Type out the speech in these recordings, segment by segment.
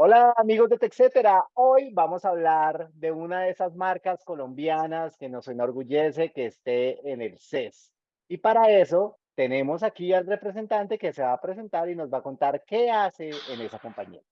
Hola amigos de TechCetera, hoy vamos a hablar de una de esas marcas colombianas que nos enorgullece que esté en el CES. Y para eso tenemos aquí al representante que se va a presentar y nos va a contar qué hace en esa compañía.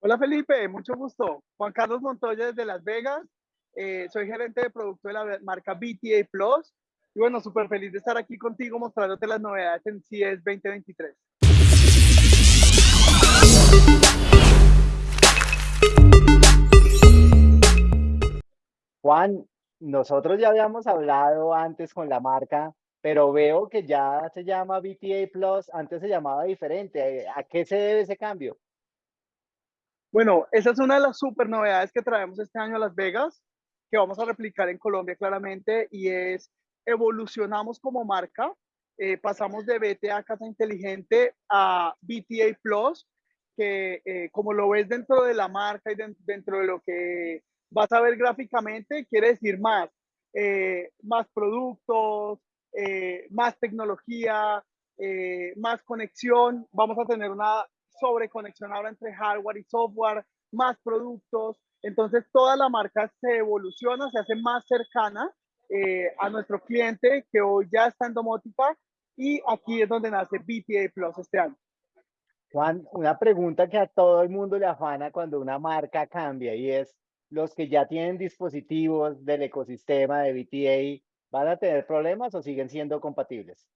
Hola Felipe, mucho gusto. Juan Carlos Montoya desde Las Vegas. Eh, soy gerente de producto de la marca BTA Plus. Y bueno, súper feliz de estar aquí contigo mostrándote las novedades en CES 2023. Juan, nosotros ya habíamos hablado antes con la marca, pero veo que ya se llama BTA Plus, antes se llamaba diferente. ¿A qué se debe ese cambio? Bueno, esa es una de las super novedades que traemos este año a Las Vegas, que vamos a replicar en Colombia claramente, y es evolucionamos como marca, eh, pasamos de BTA Casa Inteligente a BTA Plus, que eh, como lo ves dentro de la marca y dentro de lo que vas a ver gráficamente, quiere decir más, eh, más productos, eh, más tecnología, eh, más conexión. Vamos a tener una sobreconexión ahora entre hardware y software, más productos. Entonces toda la marca se evoluciona, se hace más cercana a nuestro cliente que hoy ya está en domótica y aquí es donde nace BTA Plus este año. Juan, una pregunta que a todo el mundo le afana cuando una marca cambia y es, los que ya tienen dispositivos del ecosistema de BTA, ¿van a tener problemas o siguen siendo compatibles?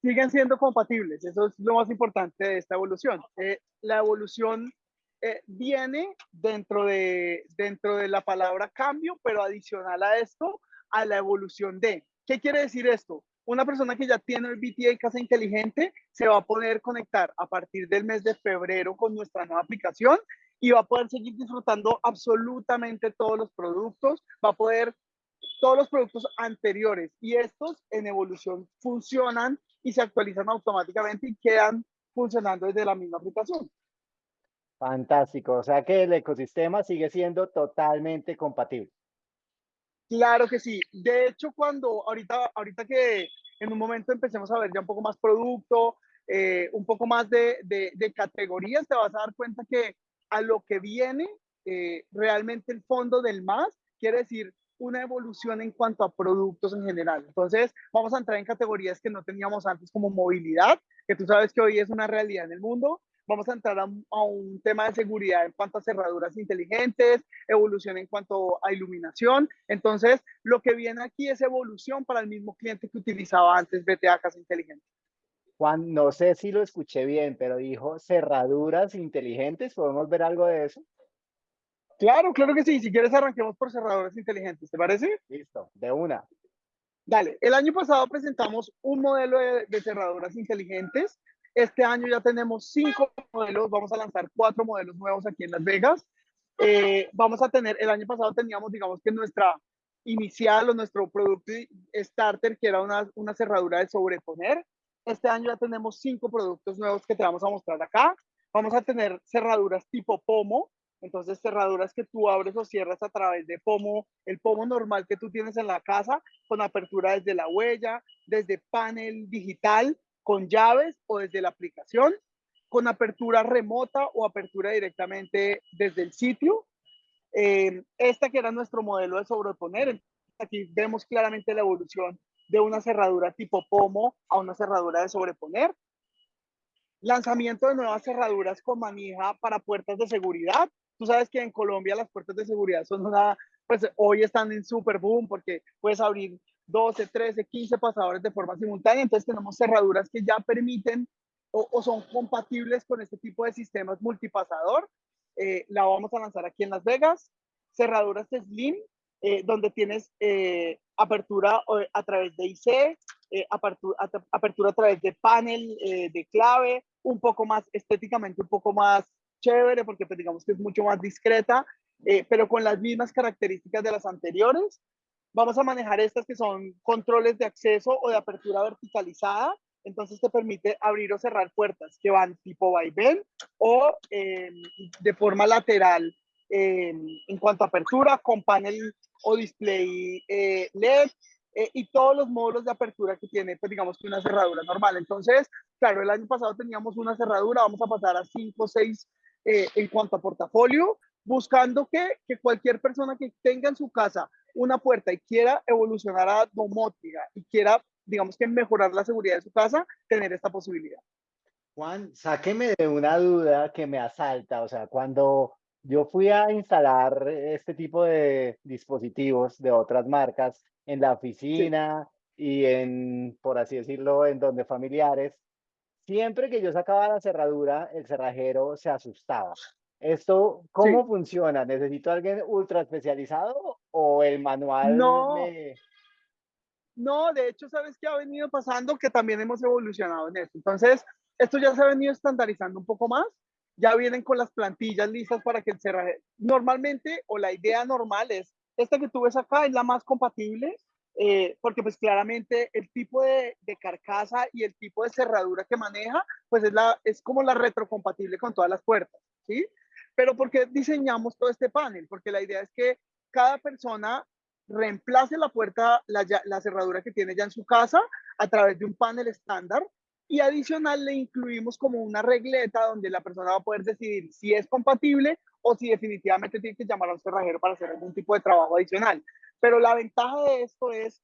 Siguen siendo compatibles, eso es lo más importante de esta evolución. Eh, la evolución eh, viene dentro de, dentro de la palabra cambio, pero adicional a esto, a la evolución de. ¿Qué quiere decir esto? Una persona que ya tiene el BTA Casa Inteligente se va a poder conectar a partir del mes de febrero con nuestra nueva aplicación y va a poder seguir disfrutando absolutamente todos los productos, va a poder todos los productos anteriores y estos en evolución funcionan y se actualizan automáticamente y quedan funcionando desde la misma aplicación. Fantástico, o sea que el ecosistema sigue siendo totalmente compatible. Claro que sí. De hecho, cuando ahorita, ahorita que en un momento empecemos a ver ya un poco más producto, eh, un poco más de, de, de, categorías, te vas a dar cuenta que a lo que viene eh, realmente el fondo del más, quiere decir una evolución en cuanto a productos en general. Entonces, vamos a entrar en categorías que no teníamos antes como movilidad, que tú sabes que hoy es una realidad en el mundo. Vamos a entrar a, a un tema de seguridad en cuanto a cerraduras inteligentes, evolución en cuanto a iluminación. Entonces, lo que viene aquí es evolución para el mismo cliente que utilizaba antes BTA Casa Inteligente. Juan, no sé si lo escuché bien, pero dijo cerraduras inteligentes. ¿Podemos ver algo de eso? Claro, claro que sí. Si quieres, arranquemos por cerraduras inteligentes. ¿Te parece? Listo, de una. Dale. El año pasado presentamos un modelo de, de cerraduras inteligentes. Este año ya tenemos cinco modelos. Vamos a lanzar cuatro modelos nuevos aquí en Las Vegas. Eh, vamos a tener, el año pasado teníamos, digamos que nuestra inicial o nuestro producto starter, que era una, una cerradura de sobreponer. Este año ya tenemos cinco productos nuevos que te vamos a mostrar acá. Vamos a tener cerraduras tipo pomo, entonces cerraduras que tú abres o cierras a través de pomo, el pomo normal que tú tienes en la casa, con apertura desde la huella, desde panel digital, con llaves o desde la aplicación, con apertura remota o apertura directamente desde el sitio. Eh, esta que era nuestro modelo de sobreponer, aquí vemos claramente la evolución de una cerradura tipo pomo a una cerradura de sobreponer. Lanzamiento de nuevas cerraduras con manija para puertas de seguridad. Tú sabes que en Colombia las puertas de seguridad son una, pues hoy están en super boom porque puedes abrir 12, 13, 15 pasadores de forma simultánea. Entonces tenemos cerraduras que ya permiten o, son compatibles con este tipo de sistemas multipasador. Eh, la vamos a lanzar aquí en Las Vegas. Cerraduras Slim, eh, donde tienes eh, apertura a través de IC, apertura, a través de panel de clave, un poco más estéticamente, un poco más chévere, porque pues, digamos que es mucho más discreta, pero con las mismas características de las anteriores. Vamos a manejar estas que son controles de acceso o de apertura verticalizada, entonces te permite abrir o cerrar puertas que van tipo vaivén o em, de forma lateral em, en cuanto a apertura con panel o display eh, LED eh, y todos los módulos de apertura que tiene, pues digamos que una cerradura normal. Entonces, claro, el año pasado teníamos una cerradura, vamos a pasar a cinco o seis eh, en cuanto a portafolio, buscando que cualquier persona que tenga en su casa una puerta y quiera evolucionar a domótica y quiera, digamos que mejorar la seguridad de su casa, tener esta posibilidad. Juan, sáqueme de una duda que me asalta, o sea, cuando yo fui a instalar este tipo de dispositivos de otras marcas en la oficina y en, por así decirlo, en donde familiares, siempre que yo sacaba la cerradura, el cerrajero se asustaba. ¿Esto cómo funciona? ¿Necesito alguien ultra especializado o el manual No, me... no, de hecho, ¿sabes qué ha venido pasando? Que también hemos evolucionado en esto. Entonces, esto ya se ha venido estandarizando un poco más. Ya vienen con las plantillas listas para que el cerrajero... Normalmente, o la idea normal es, esta que tú ves acá es la más compatible, eh, porque pues claramente el tipo de, de, carcasa y el tipo de cerradura que maneja, pues es, la, es como la retrocompatible con todas las puertas, ¿sí? Pero ¿por qué diseñamos todo este panel? Porque la idea es que cada persona reemplace la puerta, la, la cerradura que tiene ya en su casa a través de un panel estándar y adicional le incluimos como una regleta donde la persona va a poder decidir si es compatible o si definitivamente tiene que llamar a un cerrajero para hacer algún tipo de trabajo adicional. Pero la ventaja de esto es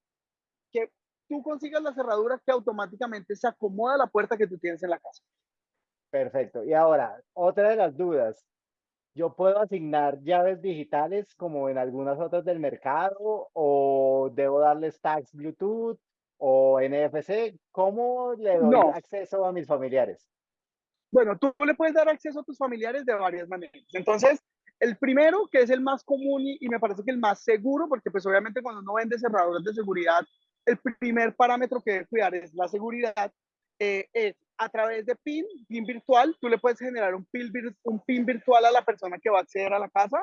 que tú consigas la cerradura que automáticamente se acomoda a la puerta que tú tienes en la casa. Perfecto. Y ahora, otra de las dudas. ¿Yo puedo asignar llaves digitales como en algunas otras del mercado o debo darles tags Bluetooth o NFC? ¿Cómo le doy No. acceso a mis familiares? Bueno, tú le puedes dar acceso a tus familiares de varias maneras. Entonces, el primero, que es el más común y, y me parece que el más seguro, porque pues obviamente cuando uno vende cerraduras de seguridad, el primer parámetro que debe cuidar es la seguridad, eh, es a través de PIN, PIN virtual, tú le puedes generar un PIN, virtual a la persona que va a acceder a la casa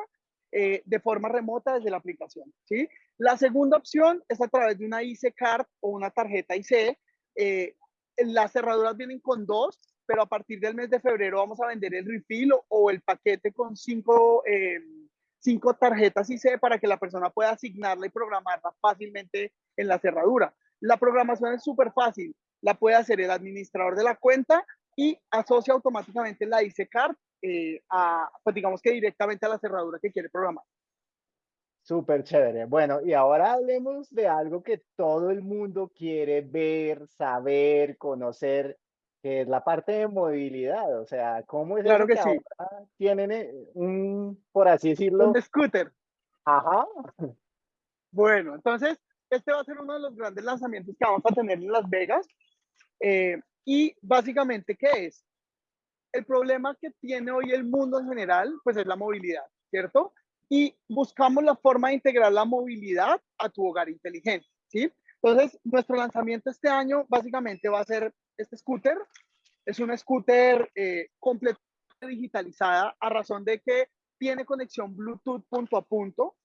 eh, de forma remota desde la aplicación, ¿sí? La segunda opción es a través de una IC Card o una tarjeta IC. eh, las cerraduras vienen con dos, pero a partir del mes de febrero vamos a vender el refill o, o el paquete con cinco, eh, cinco tarjetas IC para que la persona pueda asignarla y programarla fácilmente en la cerradura. La programación es súper fácil. La puede hacer el administrador de la cuenta y asocia automáticamente la IC Card eh, a, pues digamos que directamente a la cerradura que quiere programar. Súper chévere. Bueno, y ahora hablemos de algo que todo el mundo quiere ver, saber, conocer, que es la parte de movilidad. O sea, ¿cómo es Claro que sí. ahora tienen eh, un, por así decirlo, Un scooter. ajá, Bueno, entonces, este va a ser uno de los grandes lanzamientos que vamos a tener en Las Vegas. Eh, y básicamente, ¿qué es? El problema que tiene hoy el mundo en general, pues es la movilidad, ¿cierto? Y buscamos la forma de integrar la movilidad a tu hogar inteligente, ¿sí? Entonces, nuestro lanzamiento este año básicamente va a ser este scooter. Es un scooter eh, completamente digitalizada a razón de que tiene conexión Bluetooth punto a punto.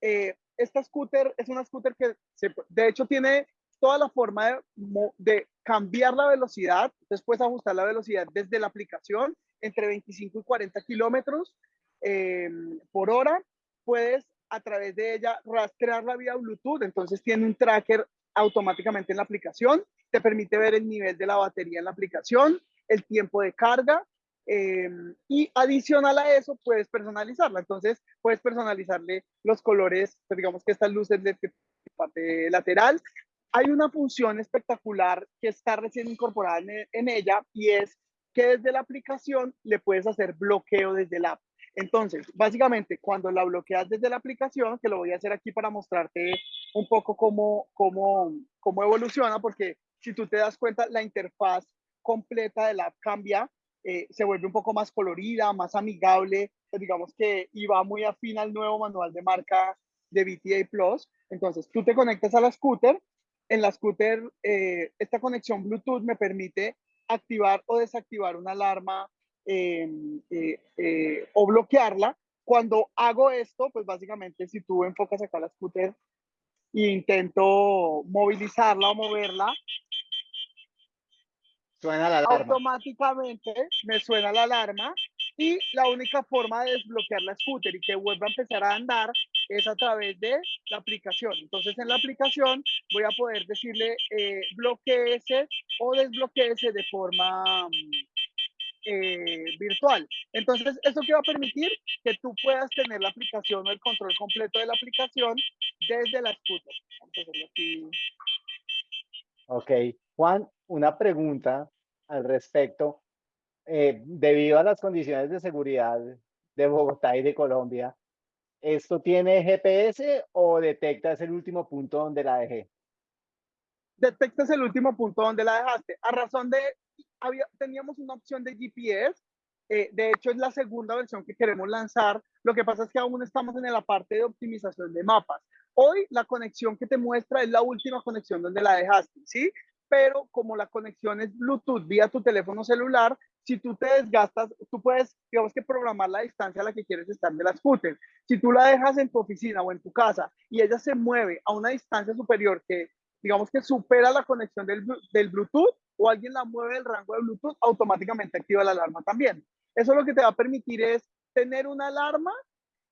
Eh, esta scooter es una scooter que se, de hecho tiene toda la forma de, cambiar la velocidad, después ajustar la velocidad desde la aplicación entre 25 y 40 kilómetros eh, por hora. Puedes a través de ella rastrearla vía Bluetooth, entonces tiene un tracker automáticamente en la aplicación, te permite ver el nivel de la batería en la aplicación, el tiempo de carga eh, y adicional a eso puedes personalizarla. Entonces puedes personalizarle los colores, pues digamos que estas luces de parte lateral. Hay una función espectacular que está recién incorporada en, ella y es que desde la aplicación le puedes hacer bloqueo desde la app. Entonces, básicamente, cuando la bloqueas desde la aplicación, que lo voy a hacer aquí para mostrarte un poco cómo, cómo, cómo evoluciona, porque si tú te das cuenta, la interfaz completa de la app cambia, eh, se vuelve un poco más colorida, más amigable, pues digamos que iba muy afín al nuevo manual de marca de BTA Plus. Entonces, tú te conectas a la scooter, en la scooter, eh, esta conexión Bluetooth me permite activar o desactivar una alarma eh, eh, eh, o bloquearla. Cuando hago esto, pues básicamente si tú enfocas acá la scooter e intento movilizarla o moverla, suena la alarma. automáticamente me suena la alarma y la única forma de desbloquear la scooter y que vuelva a empezar a andar es a través de la aplicación. Entonces en la aplicación voy a poder decirle eh, bloqueese o desbloqueese de forma, eh, virtual. Entonces, ¿eso qué va a permitir? Que tú puedas tener la aplicación o el control completo de la aplicación desde la scooter. Ok, Juan, una pregunta al respecto. Eh, debido a las condiciones de seguridad de Bogotá y de Colombia, ¿esto tiene GPS o detectas el último punto donde la dejé? Detectas el último punto donde la dejaste. A razón de, había, teníamos una opción de GPS, eh, de hecho es la segunda versión que queremos lanzar. Lo que pasa es que aún estamos en la parte de optimización de mapas. Hoy la conexión que te muestra es la última conexión donde la dejaste, ¿sí? Pero como la conexión es Bluetooth vía tu teléfono celular, si tú te desgastas, tú puedes, digamos que programar la distancia a la que quieres estar de la scooter. Si tú la dejas en tu oficina o en tu casa y ella se mueve a una distancia superior que, digamos que supera la conexión del, Bluetooth o alguien la mueve del rango de Bluetooth, automáticamente activa la alarma también. Eso lo que te va a permitir es tener una alarma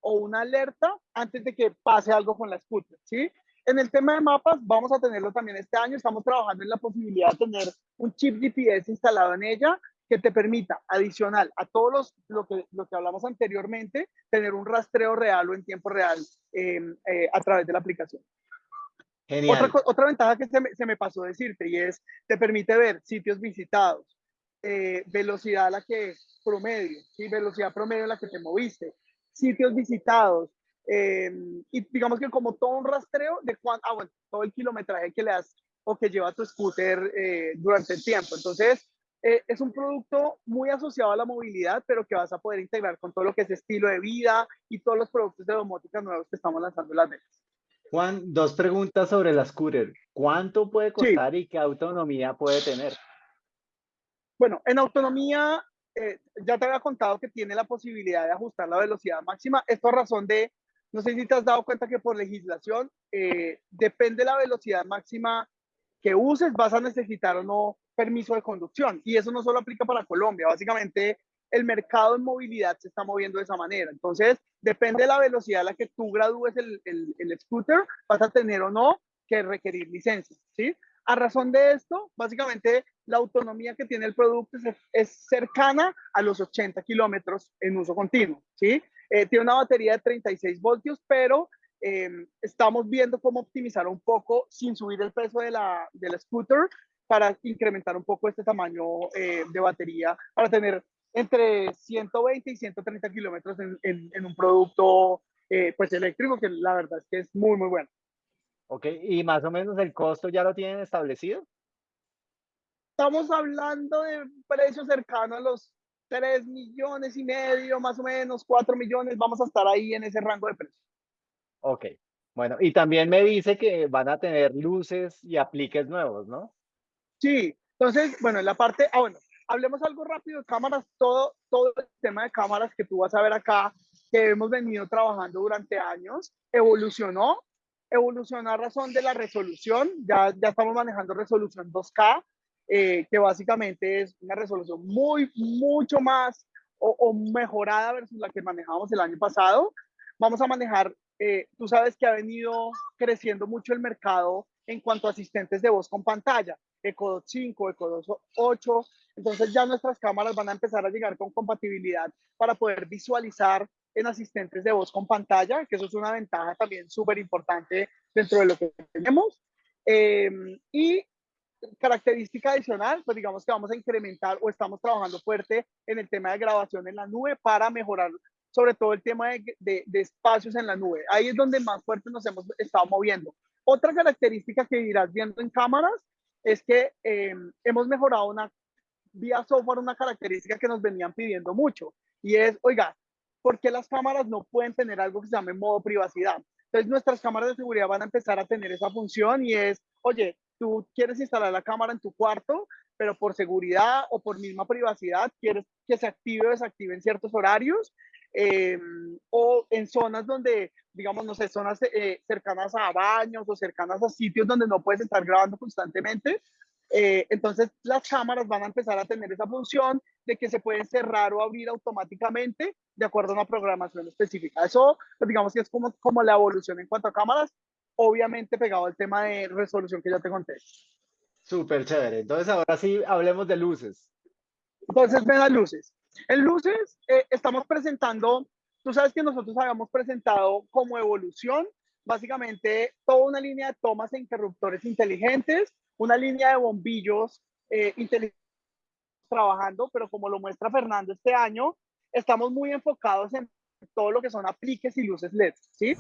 o una alerta antes de que pase algo con la scooter, ¿sí? En el tema de mapas, vamos a tenerlo también este año. Estamos trabajando en la posibilidad de tener un chip GPS instalado en ella que te permita, adicional a todos los, lo, que, lo que hablamos anteriormente, tener un rastreo real o en tiempo real em, eh, a través de la aplicación. Otra, otra ventaja que se me, se me, pasó decirte y es, te permite ver sitios visitados, eh, velocidad a la que promedio, ¿sí? velocidad promedio en la que te moviste, sitios visitados, em, y digamos que como todo un rastreo de cuánto, ah, bueno, todo el kilometraje que le das o que lleva tu scooter eh, durante el tiempo. Entonces, eh, es un producto muy asociado a la movilidad, pero que vas a poder integrar con todo lo que es estilo de vida y todos los productos de domótica nuevos que estamos lanzando en las ventas. Juan, dos preguntas sobre la scooter. ¿Cuánto puede costar y qué autonomía puede tener? Bueno, en autonomía, eh, ya te había contado que tiene la posibilidad de ajustar la velocidad máxima. Esto a razón de, no sé si te has dado cuenta que por legislación, eh, depende de la velocidad máxima que uses, vas a necesitar o no permiso de conducción. Y eso no solo aplica para Colombia, básicamente el mercado en movilidad se está moviendo de esa manera. Entonces, depende de la velocidad a la que tú gradúes el, el, scooter, vas a tener o no que requerir licencia, ¿sí? A razón de esto, básicamente la autonomía que tiene el producto es, cercana a los 80 kilómetros en uso continuo, ¿sí? Eh, tiene una batería de 36 voltios, pero eh, estamos viendo cómo optimizar un poco sin subir el peso de la, del scooter para incrementar un poco este tamaño eh, de batería, para tener entre 120 y 130 kilómetros en, en, un producto eh, pues eléctrico, que la verdad es que es muy, muy bueno. Ok, y más o menos el costo ya lo tienen establecido. Estamos hablando de precios cercanos a los 3 millones y medio, más o menos, 4 millones, vamos a estar ahí en ese rango de precios. Ok, bueno, y también me dice que van a tener luces y apliques nuevos, ¿no? Sí, entonces, bueno, en la parte, ah, bueno, hablemos algo rápido de cámaras, todo, todo el tema de cámaras que tú vas a ver acá, que hemos venido trabajando durante años, evolucionó, evolucionó a razón de la resolución, ya, ya estamos manejando resolución 2K, eh, que básicamente es una resolución muy, mucho más o, o, mejorada versus la que manejábamos el año pasado. Vamos a manejar, eh, tú sabes que ha venido creciendo mucho el mercado en cuanto a asistentes de voz con pantalla. Eco 5, Eco 8. Entonces ya nuestras cámaras van a empezar a llegar con compatibilidad para poder visualizar en asistentes de voz con pantalla, que eso es una ventaja también súper importante dentro de lo que tenemos. Em, y característica adicional, pues digamos que vamos a incrementar o estamos trabajando fuerte en el tema de grabación en la nube para mejorar sobre todo el tema de, de, de espacios en la nube. Ahí es donde más fuerte nos hemos estado moviendo. Otra característica que irás viendo en cámaras es que em, hemos mejorado una vía software una característica que nos venían pidiendo mucho y es, oiga, ¿por qué las cámaras no pueden tener algo que se llame modo privacidad? Entonces nuestras cámaras de seguridad van a empezar a tener esa función y es, oye, tú quieres instalar la cámara en tu cuarto, pero por seguridad o por misma privacidad quieres que se active o desactive en ciertos horarios em, o en zonas donde digamos, no sé, zonas eh, cercanas a baños o cercanas a sitios donde no puedes estar grabando constantemente. Eh, entonces las cámaras van a empezar a tener esa función de que se pueden cerrar o abrir automáticamente de acuerdo a una programación específica. Eso, pues, digamos que es como, como la evolución en cuanto a cámaras, obviamente pegado al tema de resolución que ya te conté. Súper chévere. Entonces ahora sí hablemos de luces. Entonces ven las luces. En luces eh, estamos presentando, tú sabes que nosotros habíamos presentado como evolución básicamente toda una línea de tomas e interruptores inteligentes, una línea de bombillos eh, inteligentes trabajando, pero como lo muestra Fernando este año, estamos muy enfocados en todo lo que son apliques y luces LED, ¿sí?